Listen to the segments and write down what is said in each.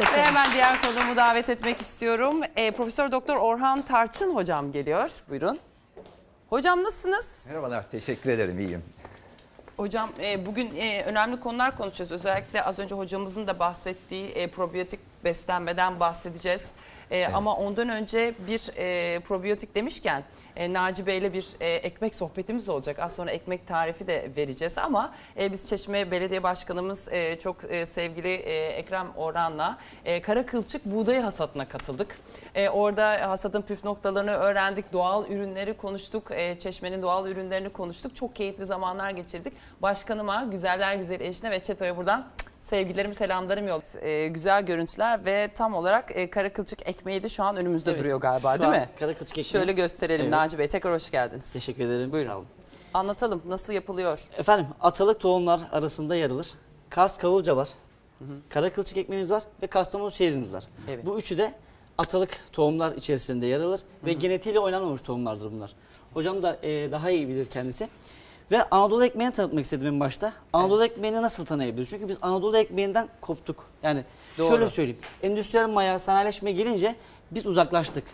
Ve hemen diğer konuğumu davet etmek istiyorum. Ee, Profesör Doktor Orhan Tarçın hocam geliyor. Buyurun. Hocam nasılsınız? Merhabalar, teşekkür ederim, iyiyim. Hocam e, bugün e, önemli konular konuşacağız. Özellikle az önce hocamızın da bahsettiği e, probiyotik beslenmeden bahsedeceğiz. E, Ama ondan önce bir e, probiyotik demişken e, Naci Bey'le bir e, ekmek sohbetimiz olacak. Az sonra ekmek tarifi de vereceğiz ama e, biz Çeşme Belediye Başkanımız e, çok e, sevgili e, Ekrem Orhan'la e, kara kılçık buğday hasadına katıldık. E, orada hasadın püf noktalarını öğrendik, doğal ürünleri konuştuk, e, Çeşme'nin doğal ürünlerini konuştuk. Çok keyifli zamanlar geçirdik. Başkanıma, güzeller güzeli eşine ve Çeto'ya buradan sevgilerimi, selamlarım yol. E, güzel görüntüler ve tam olarak e, kara kılçık ekmeği de şu an önümüzde Evet, duruyor galiba şu değil an mi? Kara kılçık ekmeği. Şöyle gösterelim Evet. Naci Bey. Tekrar hoş geldiniz. Teşekkür ederim. Buyurun. Sağ olun. Anlatalım nasıl yapılıyor? Efendim atalık tohumlar arasında yer alır. Kars kavulca var. Kara kılçık ekmeğimiz var ve kastamonu çeyizimiz var. Evet. Bu üçü de atalık tohumlar içerisinde yer alır ve genetiğiyle oynanmamış tohumlardır bunlar. Hocam da e, daha iyi bilir kendisi. Ve Anadolu ekmeğini tanıtmak istedim en başta. Anadolu ekmeğini nasıl tanıyabiliriz? Çünkü biz Anadolu ekmeğinden koptuk. Yani Doğru. şöyle söyleyeyim. Endüstriyel maya, sanayileşme gelince biz uzaklaştık.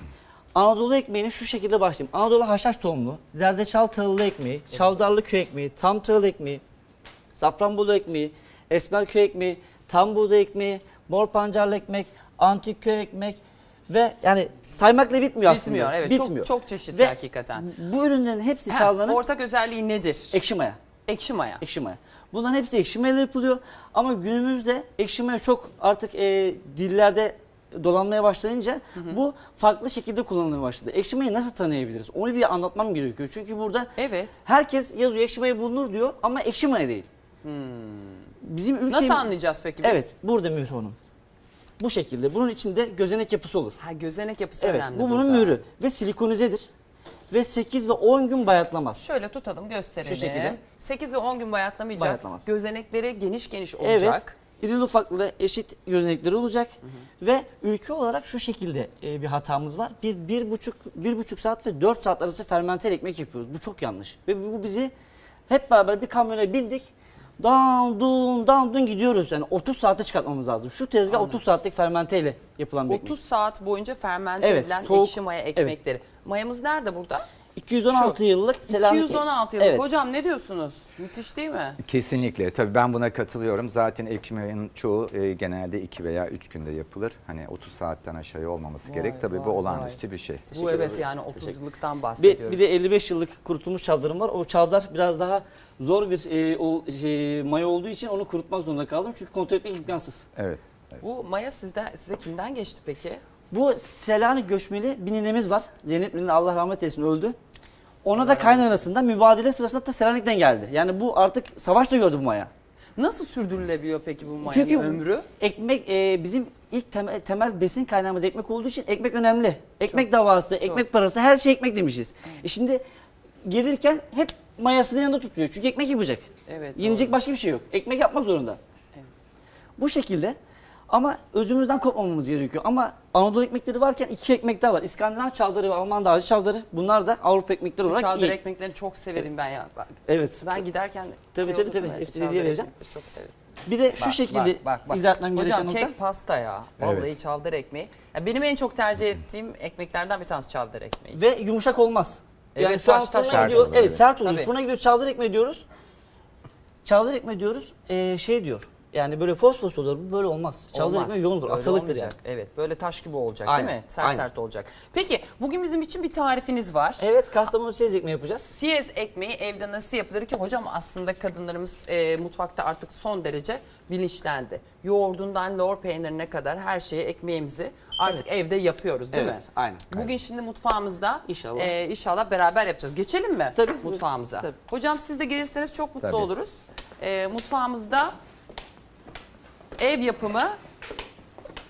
Anadolu ekmeğini şu şekilde başlayayım. Anadolu haşhaş tohumlu, zerdeçal tahıllı ekmeği, çavdarlı köy ekmeği, tam tahıl ekmeği, safranbolu ekmeği, esmer köy ekmeği, tam buğday ekmeği, mor pancarlı ekmek, antik köy ekmek ve yani saymakla bitmiyor aslında. Bitmiyor evet Bitmiyor. Çok, çok çeşitli Ve hakikaten. Bu ürünlerin hepsi Ha, Çağla'nın ortak özelliği nedir? ekşi maya. Ekşi maya. Ekşi maya. Bunların hepsi ekşi mayayla yapılıyor. Ama günümüzde ekşi maya çok artık e, dillerde dolanmaya başlayınca bu farklı şekilde kullanılmaya başladı. Ekşi mayayı nasıl tanıyabiliriz? Onu bir anlatmam gerekiyor. Çünkü burada Evet. herkes yazıyor ekşi maya bulunur diyor ama ekşi maya değil. Bizim ülkemiz... Nasıl anlayacağız peki biz? Evet, burada mührü onun. Bu şekilde. Bunun içinde gözenek yapısı olur. Ha gözenek yapısı Evet, önemli bu bunun burada. mührü ve silikonizedir. Ve 8 ve 10 gün bayatlamaz. Şöyle tutalım gösterelim. Şu şekilde. 8 ve 10 gün bayatlamayacak. Bayatlamaz. Gözenekleri geniş geniş olacak. Evet. İrili ufaklı eşit gözenekleri olacak ve ülke olarak şu şekilde e, bir hatamız var. Bir, bir buçuk, bir buçuk saat ve dört saat arası fermente ekmek yapıyoruz. Bu çok yanlış. Ve bu bizi hep beraber bir kamyona bindik. Dan dun dan dun gidiyoruz. Yani 30 saate çıkartmamız lazım. Şu tezgah 30 saatlik fermente ile yapılan bir 30 ekmek. saat boyunca fermente Evet, edilen soğuk- ekşi maya ekmekleri. Mayamız nerede burada? 216 yıllık Selanik. 216 yıllık. Evet. Hocam ne diyorsunuz? Müthiş değil mi? Kesinlikle, tabii ben buna katılıyorum. Zaten ekmeğin çoğu e, genelde 2 veya 3 günde yapılır. Hani 30 saatten aşağı olmaması Vay, gerek. Tabii vay, bu olağanüstü bir şey. Bu evet ederim. yani 30 yıllıktan Bir, bahsediyoruz. bir de 55 yıllık kurutulmuş çavdarım var. O çavdar biraz daha zor bir e, o, şey, maya olduğu için onu kurutmak zorunda kaldım. Çünkü kontrol etmek imkansız. Evet. Bu maya sizde, size kimden geçti peki? Bu Selanik göçmeli bir ninemiz var. Zeynep Nine Allah rahmet eylesin öldü. Ona da kaynanasında mübadele sırasında da Selanik'ten geldi. Yani bu artık savaşta gördü bu maya. Nasıl sürdürülebiliyor peki bu mayanın Çünkü ömrü? ekmek e, bizim ilk temel, temel besin kaynağımız ekmek olduğu için ekmek önemli. Ekmek davası, ekmek parası her şey ekmek demişiz. E şimdi gelirken hep mayasını yanında tutuyor. Çünkü ekmek yapacak. Evet. Yenecek doğru. başka bir şey yok. Ekmek yapmak zorunda. Bu şekilde ama özümüzden kopmamamız gerekiyor. Ama Anadolu ekmekleri varken iki ekmek daha var. İskandinav çavdarı ve Alman dağcı çavdarı. Bunlar da Avrupa ekmekleri Şu olarak çavdar iyi. ekmeklerini çok severim ben ya. Bak, Evet. Ben giderken Tabii, şey tabii, tabii. Hepsini Çavdar hediye vereceğim. Çok severim. Bir de şu Bak, şekilde bak, bak, bak. izah etmem gereken Hocam nokta. kek pasta ya. Vallahi Evet. çavdar ekmeği. Ya benim en çok tercih ettiğim ekmeklerden bir tanesi çavdar ekmeği. Ve yumuşak olmaz. Evet, yani şu an taş taş fırına sert gidiyor. olur, Evet sert. Tabii. Fırına gidiyor çavdar ekmeği diyoruz. Çavdar ekmeği diyoruz. Ee, şey diyor. Yani böyle fosfos olur. Bu böyle olmaz. Çavdar Olmaz. ekmeği yoğun olur. Öyle Atalıktır olmayacak. yani. Evet böyle taş gibi olacak Aynen, değil mi? Sert aynen. sert olacak. Peki bugün bizim için bir tarifiniz var. Evet kastamonu sez ekmeği yapacağız. Siyez ekmeği evde nasıl yapılır ki hocam aslında kadınlarımız e, mutfakta artık son derece bilinçlendi. Yoğurdundan lor peynirine kadar her şeyi ekmeğimizi artık Evet. evde yapıyoruz değil Evet, mi? aynen. Bugün şimdi mutfağımızda İnşallah. e, inşallah beraber yapacağız. Geçelim mi Tabii. mutfağımıza? Tabii. Hocam siz de gelirseniz çok mutlu Tabii. oluruz. E, mutfağımızda ev yapımı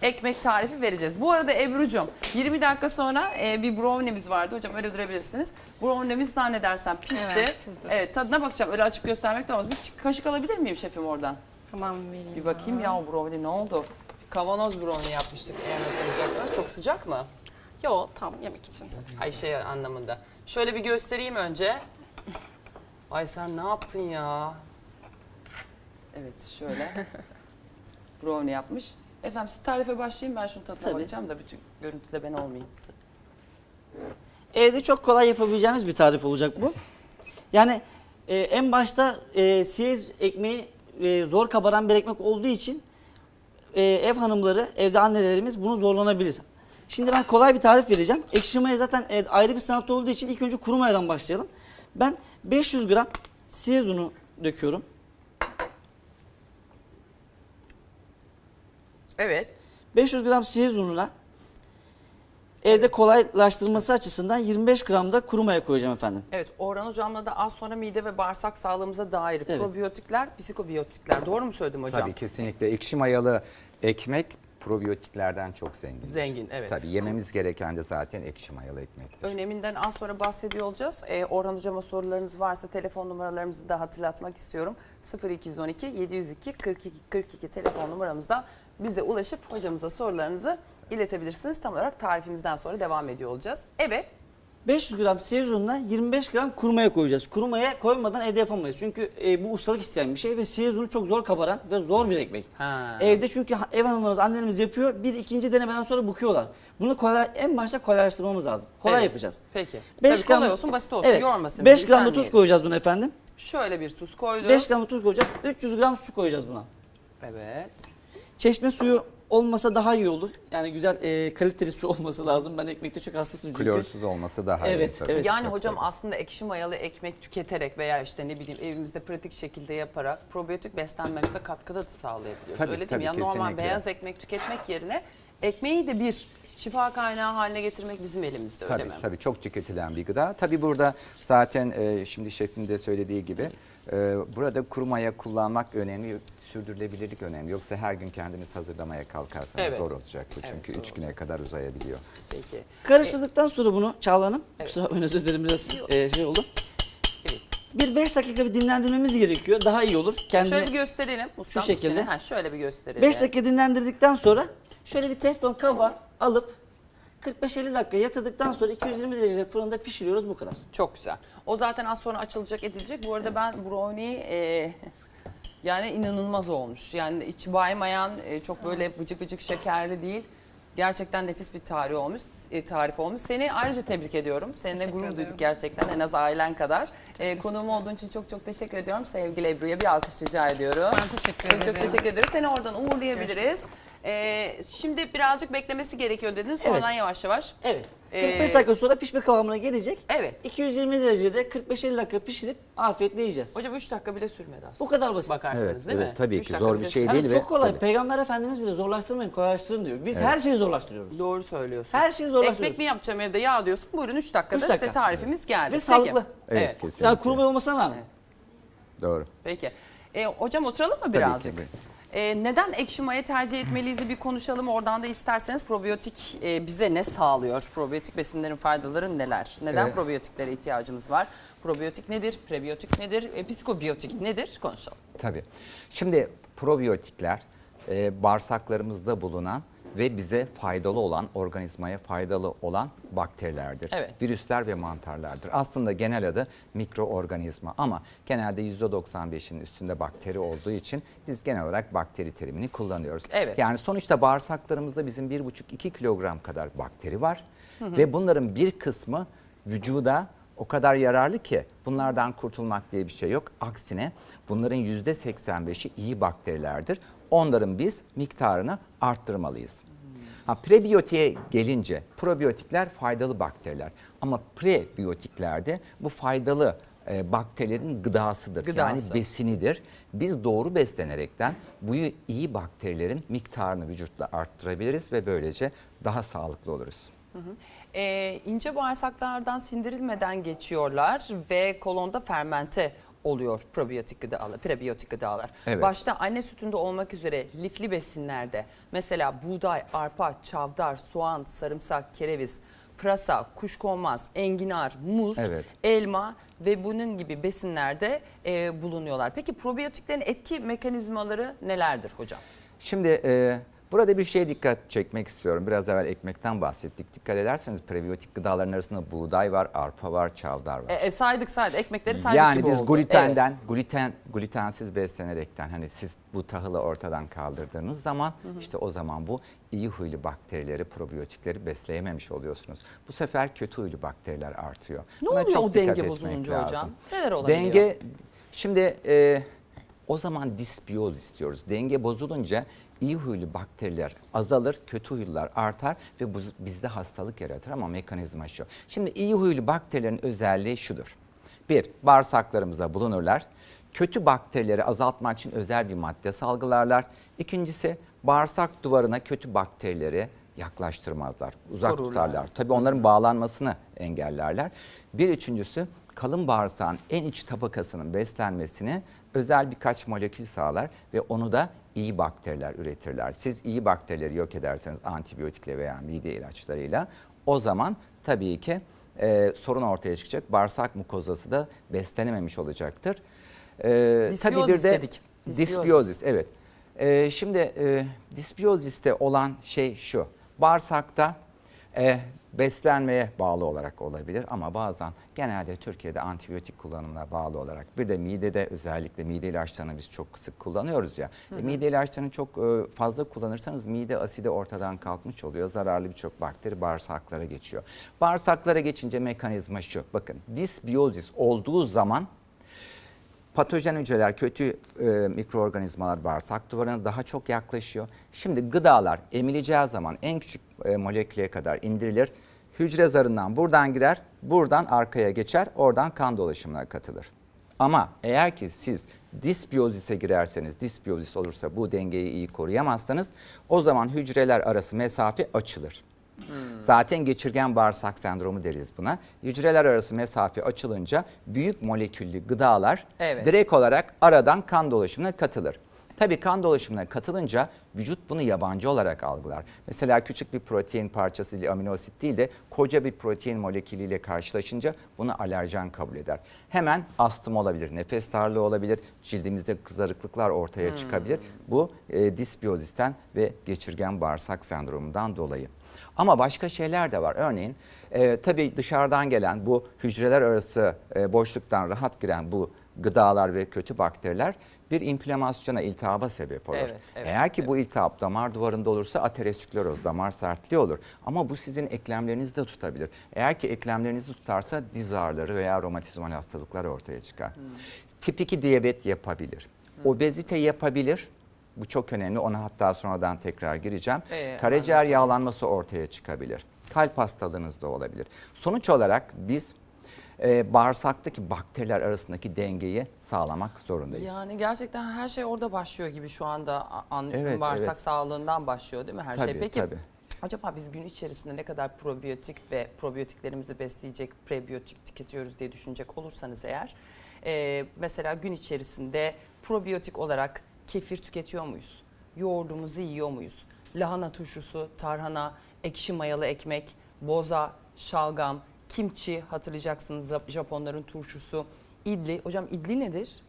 ekmek tarifi vereceğiz. Bu arada Ebru'cum 20 dakika sonra e, bir brownie'miz vardı. Hocam öyle durabilirsiniz. Brownie'miz zannedersem pişti. Evet, hazır. Evet tadına bakacağım. Öyle açıp göstermek de olmaz. Bir kaşık alabilir miyim şefim oradan? Tamam vereyim. Bir bakayım ya o brownie ne oldu? Kavanoz brownie yapmıştık eğer hatırlayacaksınız. Çok sıcak mı? Yo tam yemek için. Ay şey anlamında. Şöyle bir göstereyim önce. Ay sen ne yaptın ya? Evet şöyle. brownie yapmış. Efendim siz tarife başlayın ben şunu tadına Tabii. bakacağım da bütün görüntüde ben olmayayım. Evde çok kolay yapabileceğimiz bir tarif olacak bu. Yani e, en başta e, siyez ekmeği e, zor kabaran bir ekmek olduğu için e, ev hanımları, evde annelerimiz bunu zorlanabilir. Şimdi ben kolay bir tarif vereceğim. Ekşi maya zaten e, ayrı bir sanat olduğu için ilk önce kuru mayadan başlayalım. Ben 500 gram siyez unu döküyorum. Evet. 500 gram siyez ununa evde kolaylaştırması açısından 25 gram da kuru maya koyacağım efendim. Evet Orhan Hocam'la da az sonra mide ve bağırsak sağlığımıza dair Evet. probiyotikler, psikobiyotikler. Doğru mu söyledim hocam? Tabii kesinlikle ekşi mayalı ekmek probiyotiklerden çok zengin. Zengin evet. Tabii yememiz gereken de zaten ekşi mayalı ekmektir. Öneminden az sonra bahsediyor olacağız. Ee, Orhan Hocam'a sorularınız varsa telefon numaralarımızı da hatırlatmak istiyorum. 0212 702 42 42 telefon numaramızdan bize ulaşıp hocamıza sorularınızı iletebilirsiniz. Tam olarak tarifimizden sonra devam ediyor olacağız. Evet 500 gram siyez ununa 25 gram kuru maya koyacağız. Kuru maya koymadan evde yapamayız. Çünkü e, bu ustalık isteyen bir şey ve siyez unu çok zor kabaran ve zor bir ekmek. Ha. Evde çünkü ev hanımlarımız, annelerimiz yapıyor. Bir ikinci denemeden sonra büküyorlar. Bunu kolay, en başta kolaylaştırmamız lazım. Kolay Evet. yapacağız. Peki. Beş Tabii kolay olsun, basit olsun, Evet. yormasın 5 bizi, gram da tuz koyacağız buna efendim. Şöyle bir tuz koydum. 5 gram tuz koyacağız. 300 gram su koyacağız buna. Evet. Çeşme suyu olmasa daha iyi olur. Yani güzel e, kaliteli su olması lazım. Ben ekmekte çok hassasım çünkü. Klorsuz olması daha iyi. Evet, tabii. evet. Yani Tabii, hocam tabii. aslında ekşi mayalı ekmek tüketerek veya işte ne bileyim evimizde pratik şekilde yaparak probiyotik beslenmemize katkıda da sağlayabiliyoruz. Tabii, Öyle değil mi? Yani normal beyaz ekmek tüketmek yerine ekmeği de bir şifa kaynağı haline getirmek bizim elimizde öyle Tabii mi? tabii çok tüketilen bir gıda. Tabii burada zaten e, şimdi şefin de söylediği gibi e, burada kuru maya kullanmak önemli, sürdürülebilirlik önemli. Yoksa her gün kendiniz hazırlamaya kalkarsanız Evet. zor olacak bu. Evet, Çünkü zor üç güne kadar uzayabiliyor. Peki. Karıştırdıktan sonra bunu Çağla Hanım, Evet. kusura bakmayın özür dilerim biraz e, şey oldu. Evet. Bir 5 dakika bir dinlendirmemiz gerekiyor. Daha iyi olur. Kendini Şöyle bir gösterelim. Ustam şekilde. Ha, şöyle bir gösterelim. 5 dakika dinlendirdikten sonra şöyle bir teflon kaba alıp 45-50 dakika yatırdıktan sonra 220 derece fırında pişiriyoruz bu kadar. Çok güzel. O zaten az sonra açılacak edilecek. Bu arada ben brownie e, yani inanılmaz olmuş. Yani içi baymayan, e, çok böyle vıcık vıcık şekerli değil. Gerçekten nefis bir tarih olmuş, e, tarif olmuş. Seni ayrıca tebrik ediyorum. Seninle Teşekkür gurur ederim. duyduk gerçekten en az ailen kadar. E, konuğum olduğun için çok çok teşekkür ediyorum. Sevgili Ebru'ya bir alkış rica ediyorum. Ben teşekkür Çok ederim. çok teşekkür ederiz. Seni oradan uğurlayabiliriz. E, şimdi birazcık beklemesi gerekiyor dedin. Sonradan yavaş yavaş. Evet. Ee, 45 dakika sonra pişme kıvamına gelecek. Evet. 220 derecede 45-50 dakika pişirip afiyetle yiyeceğiz. Hocam 3 dakika bile sürmedi aslında. Bu kadar basit. Bakarsanız Evet, değil mi? evet, tabii Üç ki dakika zor bir şey sürmedi. Yani değil ve çok kolay. tabii. Peygamber Efendimiz bile zorlaştırmayın, kolaylaştırın diyor. Biz her şeyi zorlaştırıyoruz. Doğru söylüyorsun. Her şeyi zorlaştırıyoruz. Ekmek mi yapacağım evde yağ diyorsun. Buyurun 3 dakikada Üç size dakika. tarifimiz geldi. Ve Peki. sağlıklı. Evet, kesinlikle. Yani kuru maya olmasına rağmen. Doğru. Peki. E, hocam oturalım mı ki, birazcık? buyurun. E, neden ekşi maya tercih etmeliyiz bir konuşalım. Oradan da isterseniz probiyotik e, bize ne sağlıyor? Probiyotik besinlerin faydaları neler? Neden Evet. probiyotiklere ihtiyacımız var? Probiyotik nedir? Prebiyotik nedir? E, psikobiyotik nedir? Konuşalım. Tabii. Şimdi probiyotikler e, bağırsaklarımızda bulunan ve bize faydalı olan, organizmaya faydalı olan bakterilerdir. Evet. Virüsler ve mantarlardır. Aslında genel adı mikroorganizma ama genelde %95'in üstünde bakteri olduğu için biz genel olarak bakteri terimini kullanıyoruz. Evet. Yani sonuçta bağırsaklarımızda bizim 1,5-2 kilogram kadar bakteri var ve bunların bir kısmı vücuda o kadar yararlı ki bunlardan kurtulmak diye bir şey yok. Aksine bunların %85'i iyi bakterilerdir. Onların biz miktarını arttırmalıyız. Ha, prebiyotiğe gelince probiyotikler faydalı bakteriler ama prebiyotiklerde bu faydalı e, bakterilerin gıdasıdır. Gıdası. Yani besinidir. Biz doğru beslenerekten bu iyi bakterilerin miktarını vücutta arttırabiliriz ve böylece daha sağlıklı oluruz. E, ince bağırsaklardan sindirilmeden geçiyorlar ve kolonda fermente oluyor probiyotik gıdalar, prebiyotik gıdalar. Evet. Başta anne sütünde olmak üzere lifli besinlerde mesela buğday, arpa, çavdar, soğan, sarımsak, kereviz, pırasa, kuşkonmaz, enginar, muz, Evet. elma ve bunun gibi besinlerde e, bulunuyorlar. Peki probiyotiklerin etki mekanizmaları nelerdir hocam? Şimdi e, Burada bir şeye dikkat çekmek istiyorum. Biraz evvel ekmekten bahsettik. Dikkat ederseniz prebiyotik gıdaların arasında buğday var, arpa var, çavdar var. E, e, saydık saydık ekmekleri saydık Yani gibi biz oldu. glutenden, gluten glutensiz beslenerekten hani siz bu tahılı ortadan kaldırdığınız zaman işte o zaman bu iyi huylu bakterileri, probiyotikleri besleyememiş oluyorsunuz. Bu sefer kötü huylu bakteriler artıyor. Ne Buna oluyor o denge bozulunca lazım. hocam? Neler olabiliyor? Denge şimdi e, o zaman disbiyoz istiyoruz. Denge bozulunca iyi huylu bakteriler azalır, kötü huylular artar ve bu bizde hastalık yaratır ama mekanizma şu. Şimdi iyi huylu bakterilerin özelliği şudur. Bir, bağırsaklarımıza bulunurlar. Kötü bakterileri azaltmak için özel bir madde salgılarlar. İkincisi, bağırsak duvarına kötü bakterileri yaklaştırmazlar, uzak Korurlar. tutarlar. Tabii onların bağlanmasını engellerler. Bir üçüncüsü kalın bağırsağın en iç tabakasının beslenmesini özel birkaç molekül sağlar ve onu da iyi bakteriler üretirler. Siz iyi bakterileri yok ederseniz antibiyotikle veya mide ilaçlarıyla o zaman tabii ki e, sorun ortaya çıkacak. Bağırsak mukozası da beslenememiş olacaktır. E, Disbiyozis dedik. Disbiyozis. Disbiyozis, evet. E, şimdi e, disbiyoziste olan şey şu. Bağırsakta e, beslenmeye bağlı olarak olabilir ama bazen genelde Türkiye'de antibiyotik kullanımına bağlı olarak bir de midede özellikle mide ilaçlarını biz çok sık kullanıyoruz ya. E, mide ilaçlarını çok e, fazla kullanırsanız mide asidi ortadan kalkmış oluyor. Zararlı birçok bakteri bağırsaklara geçiyor. Bağırsaklara geçince mekanizma şu. Bakın disbiyozis olduğu zaman Patojen hücreler, kötü e, mikroorganizmalar bağırsak duvarına daha çok yaklaşıyor. Şimdi gıdalar emileceği zaman en küçük e, moleküle kadar indirilir. Hücre zarından buradan girer, buradan arkaya geçer, oradan kan dolaşımına katılır. Ama eğer ki siz disbiyozise girerseniz, disbiyozis olursa bu dengeyi iyi koruyamazsanız o zaman hücreler arası mesafe açılır. Zaten geçirgen bağırsak sendromu deriz buna. Hücreler arası mesafe açılınca büyük moleküllü gıdalar Evet. direkt olarak aradan kan dolaşımına katılır. Tabii kan dolaşımına katılınca vücut bunu yabancı olarak algılar. Mesela küçük bir protein parçası ile amino asit değil de koca bir protein molekülüyle karşılaşınca bunu alerjen kabul eder. Hemen astım olabilir, nefes darlığı olabilir, cildimizde kızarıklıklar ortaya çıkabilir. Bu e, disbiyozisten ve geçirgen bağırsak sendromundan dolayı. Ama başka şeyler de var. Örneğin e, tabii dışarıdan gelen bu hücreler arası e, boşluktan rahat giren bu gıdalar ve kötü bakteriler bir inflamasyona, iltihaba sebep olur. Evet, evet, Eğer ki bu iltihap damar duvarında olursa ateroskleroz, damar sertliği olur. Ama bu sizin eklemlerinizi de tutabilir. Eğer ki eklemlerinizi tutarsa diz ağrıları veya romatizmal hastalıklar ortaya çıkar. Hmm. Tip 2 diyabet yapabilir. Obezite yapabilir. Bu çok önemli. Ona hatta sonradan tekrar gireceğim. Ee, Karaciğer yağlanması ortaya çıkabilir. Kalp hastalığınız da olabilir. Sonuç olarak biz e, bağırsaktaki bakteriler arasındaki dengeyi sağlamak zorundayız. Yani gerçekten her şey orada başlıyor gibi şu anda a- anlıyorum. Evet, Bağırsak evet. sağlığından başlıyor değil mi her Tabii, şey? Peki tabii. acaba biz gün içerisinde ne kadar probiyotik ve probiyotiklerimizi besleyecek prebiyotik tüketiyoruz diye düşünecek olursanız eğer e, mesela gün içerisinde probiyotik olarak kefir tüketiyor muyuz? Yoğurdumuzu yiyor muyuz? Lahana turşusu, tarhana, ekşi mayalı ekmek, boza, şalgam, kimchi hatırlayacaksınız Japonların turşusu, idli. Hocam idli nedir?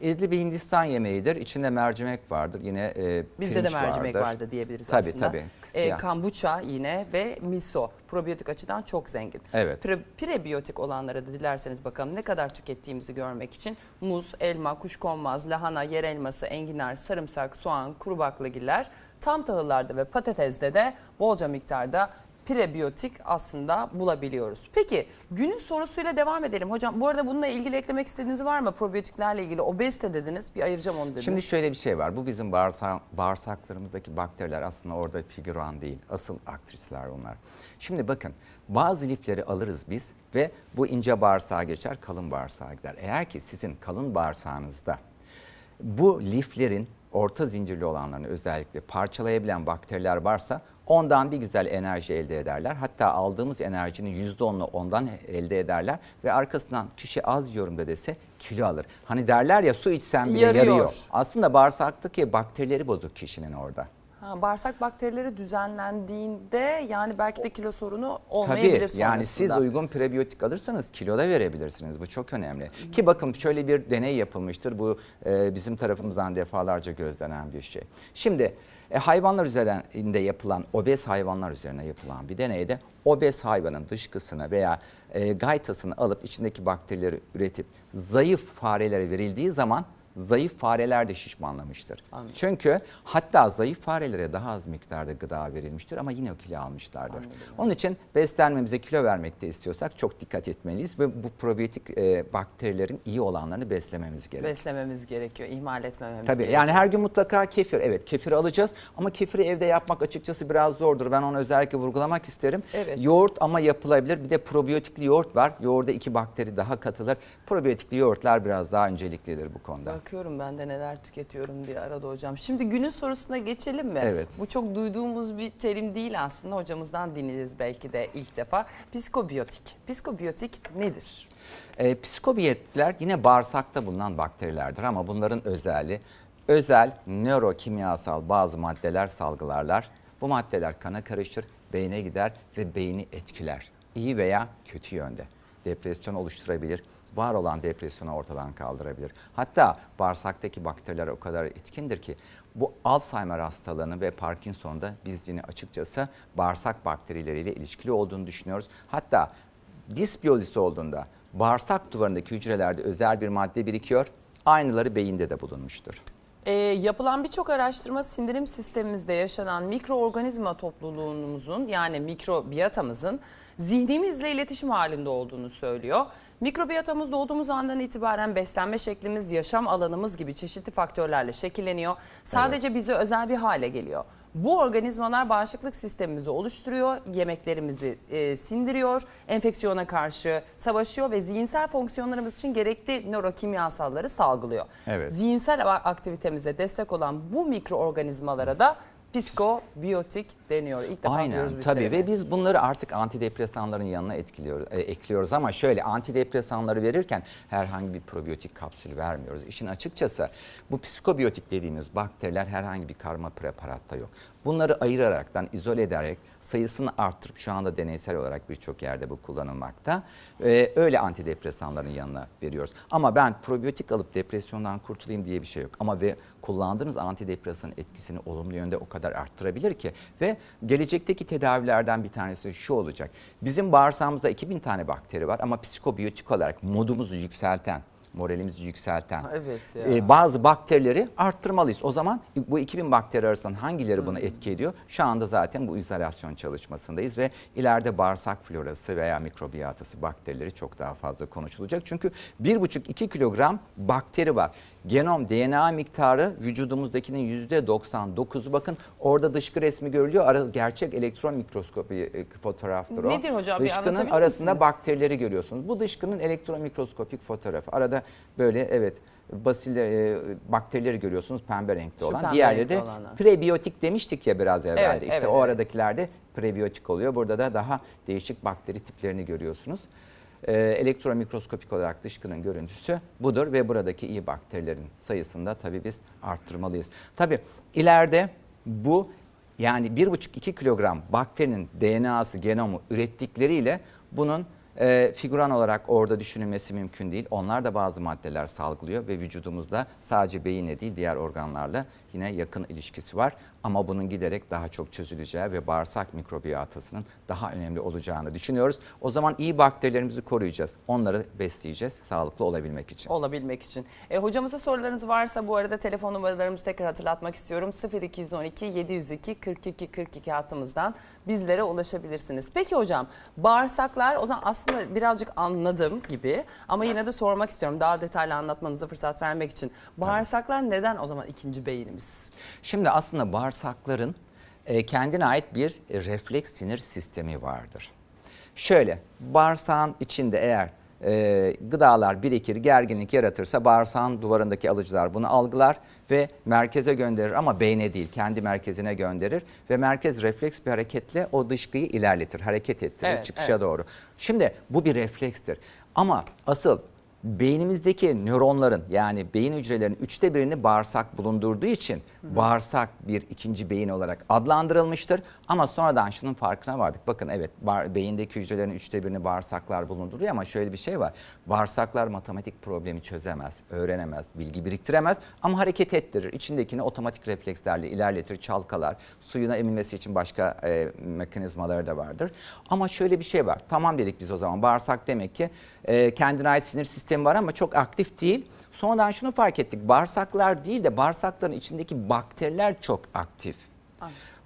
İdli bir Hindistan yemeğidir. İçinde mercimek vardır. Yine e, Bizde de mercimek vardır. vardı diyebiliriz Tabii, aslında. tabii. Ee, Siyah. kombucha yine ve miso probiyotik açıdan çok zengin. Evet. Pre- prebiyotik olanlara da dilerseniz bakalım ne kadar tükettiğimizi görmek için muz, elma, kuşkonmaz, lahana, yer elması, enginar, sarımsak, soğan, kuru baklagiller, tam tahıllarda ve patatesde de bolca miktarda prebiyotik aslında bulabiliyoruz. Peki günün sorusuyla devam edelim. Hocam bu arada bununla ilgili eklemek istediğiniz var mı? Probiyotiklerle ilgili obezite dediniz. Bir ayıracağım onu dediniz. Şimdi şöyle bir şey var. Bu bizim bağırsa- bağırsaklarımızdaki bakteriler aslında orada figüran değil. Asıl aktrisler onlar. Şimdi bakın bazı lifleri alırız biz ve bu ince bağırsağa geçer, kalın bağırsağa gider. Eğer ki sizin kalın bağırsağınızda bu liflerin orta zincirli olanlarını özellikle parçalayabilen bakteriler varsa ondan bir güzel enerji elde ederler. Hatta aldığımız enerjinin %10'unu ondan elde ederler ve arkasından kişi az yiyorum da dese kilo alır. Hani derler ya su içsen bile Yarıyor. yarıyor. Aslında bağırsaktaki bakterileri bozuk kişinin orada. Ha, bağırsak bakterileri düzenlendiğinde yani belki de kilo sorunu olmayabilir Tabii yani siz sonrasında. uygun prebiyotik alırsanız kilo da verebilirsiniz. Bu çok önemli. Ki bakın şöyle bir deney yapılmıştır. Bu e, bizim tarafımızdan defalarca gözlenen bir şey. Şimdi e, hayvanlar üzerinde yapılan, obez hayvanlar üzerine yapılan bir deneyde obez hayvanın dışkısını veya e, gaytasını alıp içindeki bakterileri üretip zayıf farelere verildiği zaman zayıf fareler de şişmanlamıştır. Anladım. Çünkü hatta zayıf farelere daha az miktarda gıda verilmiştir ama yine o kilo almışlardır. Onun için beslenmemize kilo vermekte istiyorsak çok dikkat etmeliyiz ve bu probiyotik e, bakterilerin iyi olanlarını beslememiz gerekiyor. beslememiz gerekiyor, ihmal etmememiz Tabii gerekiyor. yani her gün mutlaka kefir. Evet kefir alacağız ama kefiri evde yapmak açıkçası biraz zordur. Ben onu özellikle vurgulamak isterim. Evet. Yoğurt ama yapılabilir. Bir de probiyotikli yoğurt var. Yoğurda iki bakteri daha katılır. Probiyotikli yoğurtlar biraz daha önceliklidir bu konuda. Bakıyorum ben de neler tüketiyorum diye arada hocam. Şimdi günün sorusuna geçelim mi? Evet. Bu çok duyduğumuz bir terim değil aslında. Hocamızdan dinleyeceğiz belki de ilk defa. Psikobiyotik. Psikobiyotik nedir? E, psikobiyetler yine bağırsakta bulunan bakterilerdir ama bunların özelliği özel nörokimyasal bazı maddeler salgılarlar. Bu maddeler kana karışır, beyne gider ve beyni etkiler. İyi veya kötü yönde. Depresyon oluşturabilir, var olan depresyonu ortadan kaldırabilir. Hatta bağırsaktaki bakteriler o kadar etkindir ki bu Alzheimer hastalığını ve Parkinson'da biz yine açıkçası bağırsak bakterileriyle ilişkili olduğunu düşünüyoruz. Hatta disbiyolojisi olduğunda bağırsak duvarındaki hücrelerde özel bir madde birikiyor. Aynıları beyinde de bulunmuştur. Ee, yapılan birçok araştırma sindirim sistemimizde yaşanan mikroorganizma topluluğumuzun yani mikrobiyatamızın zihnimizle iletişim halinde olduğunu söylüyor. Mikrobiyatamız doğduğumuz andan itibaren beslenme şeklimiz, yaşam alanımız gibi çeşitli faktörlerle şekilleniyor. Sadece bize özel bir hale geliyor. Bu organizmalar bağışıklık sistemimizi oluşturuyor, yemeklerimizi e, sindiriyor, enfeksiyona karşı savaşıyor ve zihinsel fonksiyonlarımız için gerekli nörokimyasalları salgılıyor. Evet. Zihinsel aktivitemize destek olan bu mikroorganizmalara da psikobiyotik deniyor. İlk defa Aynen bir tabii terimi. ve biz bunları artık antidepresanların yanına etkiliyoruz, e, ekliyoruz ama şöyle antidepresanları verirken herhangi bir probiyotik kapsül vermiyoruz. İşin açıkçası bu psikobiyotik dediğimiz bakteriler herhangi bir karma preparatta yok. Bunları ayıraraktan, izole ederek sayısını arttırıp şu anda deneysel olarak birçok yerde bu kullanılmakta. Ee, öyle antidepresanların yanına veriyoruz. Ama ben probiyotik alıp depresyondan kurtulayım diye bir şey yok. Ama ve kullandığınız antidepresanın etkisini olumlu yönde o kadar arttırabilir ki ve gelecekteki tedavilerden bir tanesi şu olacak. Bizim bağırsağımızda 2000 tane bakteri var ama psikobiyotik olarak modumuzu yükselten, moralimizi yükselten evet ya. e, bazı bakterileri arttırmalıyız. O zaman bu 2000 bakteri arasından hangileri buna etki ediyor? Şu anda zaten bu izolasyon çalışmasındayız ve ileride bağırsak florası veya mikrobiyatası bakterileri çok daha fazla konuşulacak. Çünkü 1,5-2 kilogram bakteri var. Genom DNA miktarı vücudumuzdakinin %99'u bakın orada dışkı resmi görülüyor. Ara, gerçek elektron mikroskopi e, fotoğraftır o. Nedir hocam? Bir Dışkının anlatabilir arasında misiniz? bakterileri görüyorsunuz. Bu dışkının elektron mikroskopik fotoğrafı. Arada böyle evet basil e, bakterileri görüyorsunuz pembe renkli Şu olan. Diğerleri de olanlar. prebiyotik demiştik ya biraz evvel Evet, de. İşte evet, o evet. aradakilerde prebiyotik oluyor. Burada da daha değişik bakteri tiplerini görüyorsunuz. Ee, elektron mikroskopik olarak dışkının görüntüsü budur ve buradaki iyi bakterilerin sayısını da tabii biz arttırmalıyız. Tabii ileride bu yani 1,5-2 kilogram bakterinin DNA'sı, genomu ürettikleriyle bunun e, figüran olarak orada düşünülmesi mümkün değil. Onlar da bazı maddeler salgılıyor ve vücudumuzda sadece beyinle değil diğer organlarla yine yakın ilişkisi var. Ama bunun giderek daha çok çözüleceği ve bağırsak mikrobiyatasının daha önemli olacağını düşünüyoruz. O zaman iyi bakterilerimizi koruyacağız. Onları besleyeceğiz sağlıklı olabilmek için. olabilmek için. E, hocamıza sorularınız varsa bu arada telefon numaralarımızı tekrar hatırlatmak istiyorum. 0212 702 42 42 hattımızdan bizlere ulaşabilirsiniz. Peki hocam bağırsaklar o zaman aslında birazcık anladım gibi ama yine de sormak istiyorum daha detaylı anlatmanıza fırsat vermek için. Bağırsaklar neden o zaman ikinci beynimiz? Şimdi aslında bağırsakların e, kendine ait bir e, refleks sinir sistemi vardır. Şöyle bağırsağın içinde eğer e, gıdalar birikir, gerginlik yaratırsa bağırsağın duvarındaki alıcılar bunu algılar ve merkeze gönderir ama beyne değil kendi merkezine gönderir ve merkez refleks bir hareketle o dışkıyı ilerletir, hareket ettirir Evet, çıkışa evet. doğru. Şimdi bu bir reflekstir ama asıl beynimizdeki nöronların yani beyin hücrelerinin üçte birini bağırsak bulundurduğu için bağırsak bir ikinci beyin olarak adlandırılmıştır. Ama sonradan şunun farkına vardık. Bakın evet beyindeki hücrelerin üçte birini bağırsaklar bulunduruyor ama şöyle bir şey var. Bağırsaklar matematik problemi çözemez, öğrenemez, bilgi biriktiremez ama hareket ettirir. İçindekini otomatik reflekslerle ilerletir, çalkalar. Suyuna emilmesi için başka e, mekanizmaları da vardır. Ama şöyle bir şey var. Tamam dedik biz o zaman bağırsak demek ki e, kendine ait sinir sistemi var ama çok aktif değil. Sonradan şunu fark ettik. Bağırsaklar değil de bağırsakların içindeki bakteriler çok aktif.